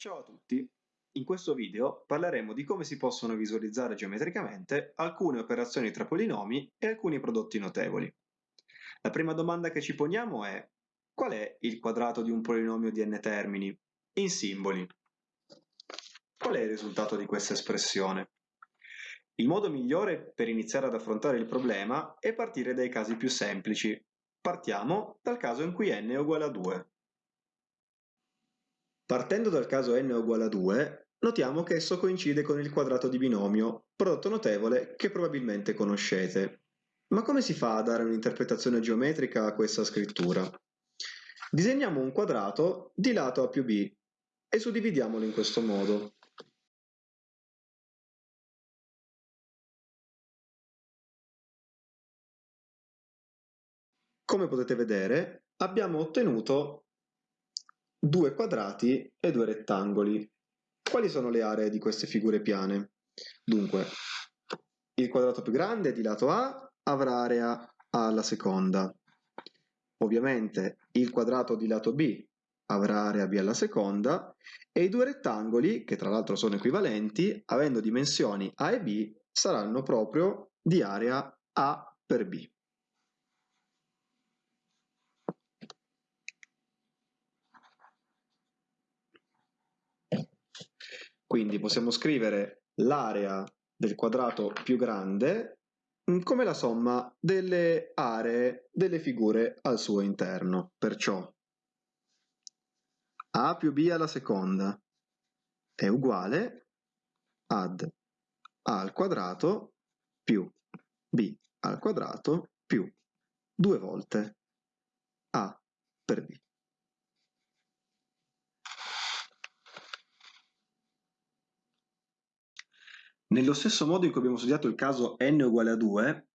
Ciao a tutti! In questo video parleremo di come si possono visualizzare geometricamente alcune operazioni tra polinomi e alcuni prodotti notevoli. La prima domanda che ci poniamo è qual è il quadrato di un polinomio di n termini in simboli? Qual è il risultato di questa espressione? Il modo migliore per iniziare ad affrontare il problema è partire dai casi più semplici. Partiamo dal caso in cui n è uguale a 2. Partendo dal caso n uguale a 2, notiamo che esso coincide con il quadrato di binomio, prodotto notevole che probabilmente conoscete. Ma come si fa a dare un'interpretazione geometrica a questa scrittura? Disegniamo un quadrato di lato A più B e suddividiamolo in questo modo. Come potete vedere, abbiamo ottenuto due quadrati e due rettangoli. Quali sono le aree di queste figure piane? Dunque, il quadrato più grande di lato A avrà area A alla seconda. Ovviamente il quadrato di lato B avrà area B alla seconda e i due rettangoli, che tra l'altro sono equivalenti, avendo dimensioni A e B, saranno proprio di area A per B. Quindi possiamo scrivere l'area del quadrato più grande mm, come la somma delle aree delle figure al suo interno. Perciò a più b alla seconda è uguale ad a al quadrato più b al quadrato più due volte a per b. Nello stesso modo in cui abbiamo studiato il caso n uguale a 2,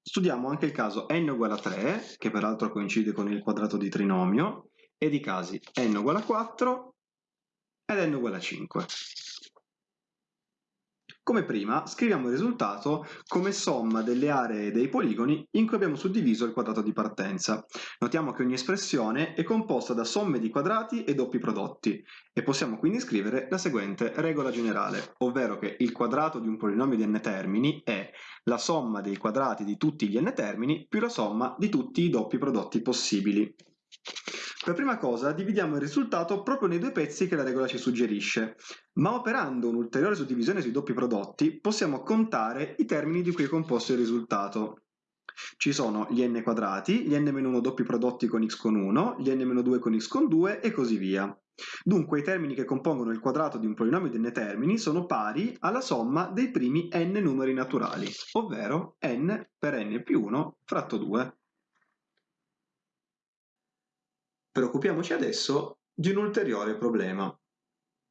studiamo anche il caso n uguale a 3, che peraltro coincide con il quadrato di trinomio, ed i casi n uguale a 4 ed n uguale a 5. Come prima, scriviamo il risultato come somma delle aree dei poligoni in cui abbiamo suddiviso il quadrato di partenza. Notiamo che ogni espressione è composta da somme di quadrati e doppi prodotti e possiamo quindi scrivere la seguente regola generale, ovvero che il quadrato di un polinomio di n termini è la somma dei quadrati di tutti gli n termini più la somma di tutti i doppi prodotti possibili. Per prima cosa dividiamo il risultato proprio nei due pezzi che la regola ci suggerisce, ma operando un'ulteriore suddivisione sui doppi prodotti possiamo contare i termini di cui è composto il risultato. Ci sono gli n quadrati, gli n-1 doppi prodotti con x con 1, gli n-2 con x con 2 e così via. Dunque i termini che compongono il quadrato di un polinomio di n termini sono pari alla somma dei primi n numeri naturali, ovvero n per n più 1 fratto 2. Preoccupiamoci adesso di un ulteriore problema.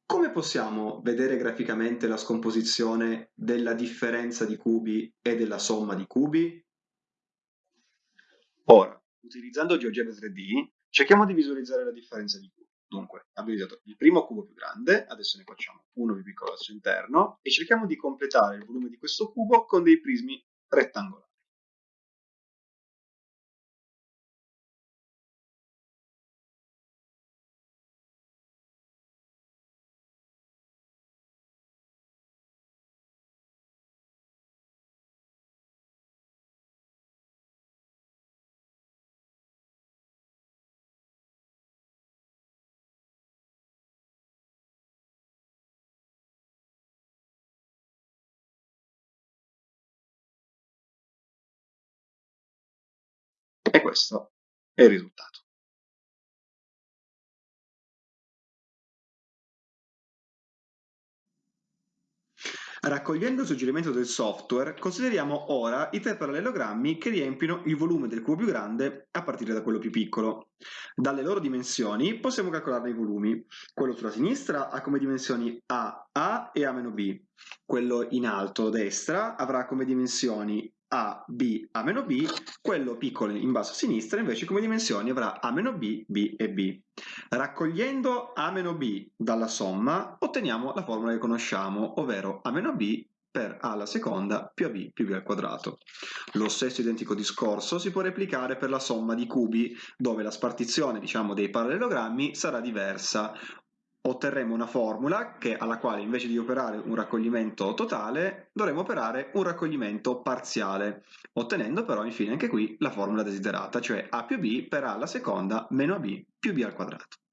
Come possiamo vedere graficamente la scomposizione della differenza di cubi e della somma di cubi? Ora, utilizzando GeoGebra 3D, cerchiamo di visualizzare la differenza di cubi. Dunque, abbiamo usato il primo cubo più grande, adesso ne facciamo uno più piccolo al suo interno, e cerchiamo di completare il volume di questo cubo con dei prismi rettangolari. E questo è il risultato. Raccogliendo il suggerimento del software, consideriamo ora i tre parallelogrammi che riempiono il volume del cubo più grande a partire da quello più piccolo. Dalle loro dimensioni possiamo calcolarne i volumi. Quello sulla sinistra ha come dimensioni A, A e A-B. Quello in alto a destra avrà come dimensioni a, B, A meno B, quello piccolo in basso a sinistra invece come dimensioni avrà A meno B, B e B. Raccogliendo A meno B dalla somma otteniamo la formula che conosciamo, ovvero A meno B per A alla seconda più AB più B al quadrato. Lo stesso identico discorso si può replicare per la somma di cubi, dove la spartizione diciamo, dei parallelogrammi sarà diversa. Otterremo una formula che, alla quale invece di operare un raccoglimento totale dovremo operare un raccoglimento parziale, ottenendo però infine anche qui la formula desiderata, cioè a più b per a alla seconda meno ab più b al quadrato.